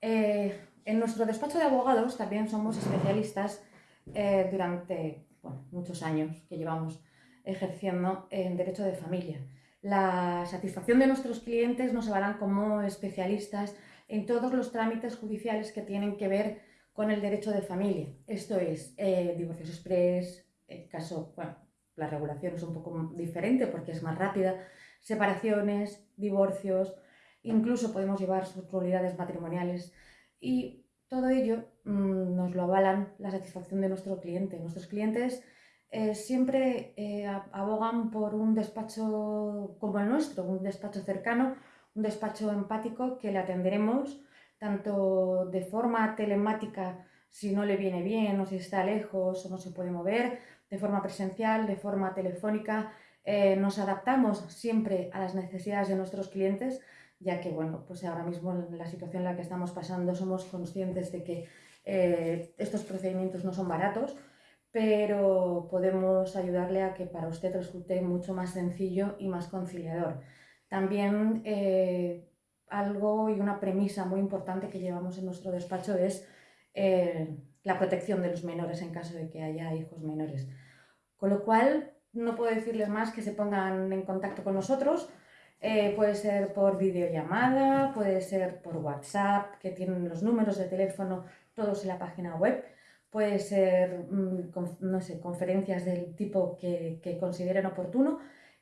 Eh, en nuestro despacho de abogados también somos especialistas eh, durante muchos años que llevamos ejerciendo en derecho de familia. La satisfacción de nuestros clientes nos harán como especialistas en todos los trámites judiciales que tienen que ver con el derecho de familia. Esto es eh, divorcios express, el caso, bueno, la regulación es un poco diferente porque es más rápida, separaciones, divorcios, incluso podemos llevar subunidades matrimoniales y todo ello mm, nos lo avalan la satisfacción de nuestro cliente. Nuestros clientes eh, siempre eh, abogan por un despacho como el nuestro, un despacho cercano, un despacho empático que le atenderemos tanto de forma telemática si no le viene bien o si está lejos o no se puede mover, de forma presencial, de forma telefónica. Eh, nos adaptamos siempre a las necesidades de nuestros clientes ya que, bueno, pues ahora mismo en la situación en la que estamos pasando somos conscientes de que eh, estos procedimientos no son baratos, pero podemos ayudarle a que para usted resulte mucho más sencillo y más conciliador. También eh, algo y una premisa muy importante que llevamos en nuestro despacho es eh, la protección de los menores en caso de que haya hijos menores. Con lo cual, no puedo decirles más que se pongan en contacto con nosotros, eh, puede ser por videollamada, puede ser por WhatsApp, que tienen los números de teléfono todos en la página web. Puede ser, mm, no sé, conferencias del tipo que, consideren oportuno.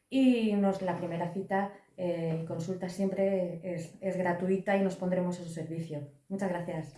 Y nos, la primera cita y eh, consulta siempre es, es gratuita y nos pondremos a su servicio. Muchas gracias.